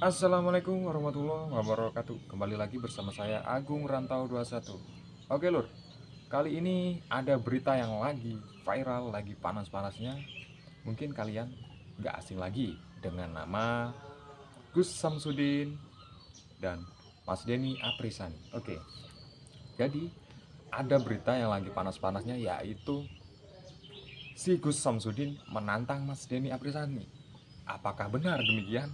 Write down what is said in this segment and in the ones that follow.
Assalamualaikum warahmatullahi wabarakatuh. Kembali lagi bersama saya Agung Rantau 21 Oke lur. Kali ini ada berita yang lagi viral Lagi panas-panasnya. Mungkin kalian gak asing lagi Dengan nama Gus Samsudin Dan Mas Denny Aprisani. Oke. Jadi ada berita yang lagi panas-panasnya Yaitu Si Gus Samsudin menantang Mas Denny Aprisani. Apakah benar demikian?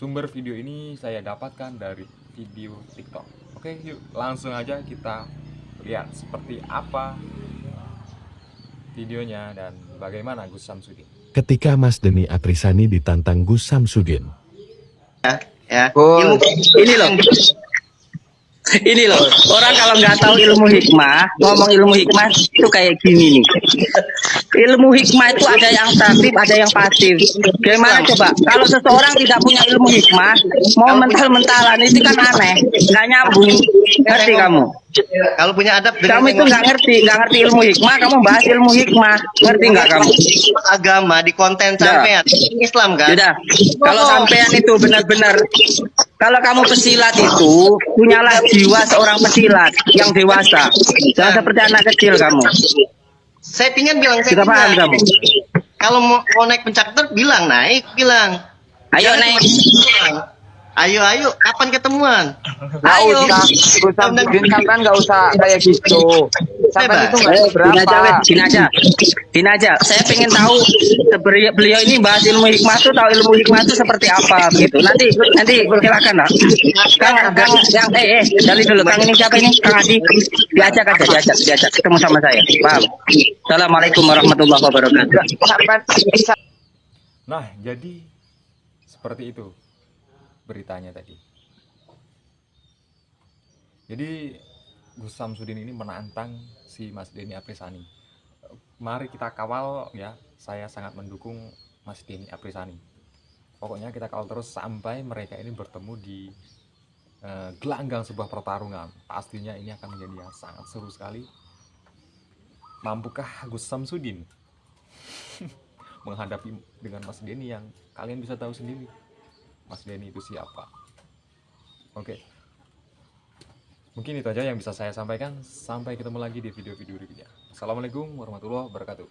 Sumber video ini saya dapatkan dari video TikTok. Oke, yuk langsung aja kita lihat seperti apa videonya dan bagaimana Gus Samsudin. Ketika Mas Deni Aprisani ditantang Gus Samsudin. ya ya Oh. ilmu ini loh ini loh orang kalau nggak tahu ilmu hikmah ngomong ilmu hikmah itu kayak gini nih ilmu hikmah itu ada yang aktif ada yang pasif gimana coba kalau seseorang tidak punya ilmu hikmah mau mental-mentalan itu kan aneh nggak nyambung ngerti kamu Kalau punya adab kamu itu nggak ngerti nggak ngerti ilmu hikmah kamu bahas ilmu hikmah ngerti nggak kamu agama di konten Udah. sampean Islam kan? Sudah. Kalau sampean itu benar-benar kalau kamu pesilat itu punyalah jiwa seorang pesilat yang dewasa. Jangan seperti anak kecil kamu. Saya pingin bilang saya Kita paham kamu. Kalau mau, mau naik pencak ter bilang naik bilang. Ayo Jangan naik. bilang. Ayo ayo kapan ketemuan? Nggak Ayo. usah, Gus Samsudin sampean nggak usah kayak gitu. Bebas. itu nggak Eh, Gini aja, weh. Gini aja. Gini aja. Saya pengen tahu beliau ini bahas ilmu hikmah itu tahu ilmu hikmah itu seperti apa gitu. Nanti nanti silakan lah. Kang, Kang, yang eh, eh, dari dulu Kang ini siapa ini? Kang Adi. Diajak aja, diajak, diajak ketemu sama saya. Paham? Assalamualaikum warahmatullahi wabarakatuh. Nah, jadi seperti itu beritanya tadi. Jadi Gus Samsudin ini menantang si Mas Denny Aprisani. Mari kita kawal ya. Saya sangat mendukung Mas Denny Aprisani. Pokoknya kita kawal terus sampai mereka ini bertemu di eh, gelanggang sebuah pertarungan. Pastinya ini akan menjadi yang sangat seru sekali. Mampukah Gus Samsudin menghadapi dengan Mas Denny yang kalian bisa tahu sendiri Mas Denny itu siapa? Oke. Mungkin itu aja yang bisa saya sampaikan. Sampai ketemu lagi di video-video berikutnya. Assalamualaikum warahmatullahi wabarakatuh